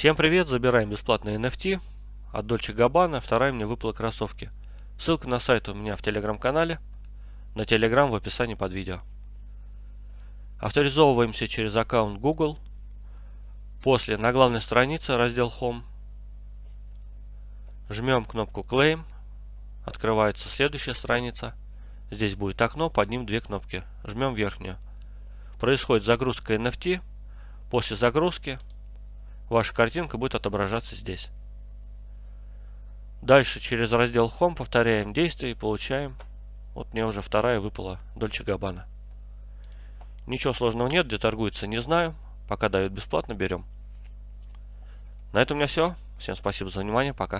Всем привет, забираем бесплатные NFT от Dolce Gabbana, вторая мне выпала кроссовки. Ссылка на сайт у меня в телеграм-канале, на телеграм в описании под видео. Авторизовываемся через аккаунт Google. После на главной странице раздел Home. Жмем кнопку Claim. Открывается следующая страница. Здесь будет окно, под ним две кнопки. Жмем верхнюю. Происходит загрузка NFT. После загрузки ваша картинка будет отображаться здесь. Дальше через раздел Home повторяем действия и получаем. Вот мне уже вторая выпала Дольче Габбана. Ничего сложного нет, где торгуется не знаю. Пока дают бесплатно, берем. На этом у меня все. Всем спасибо за внимание, пока.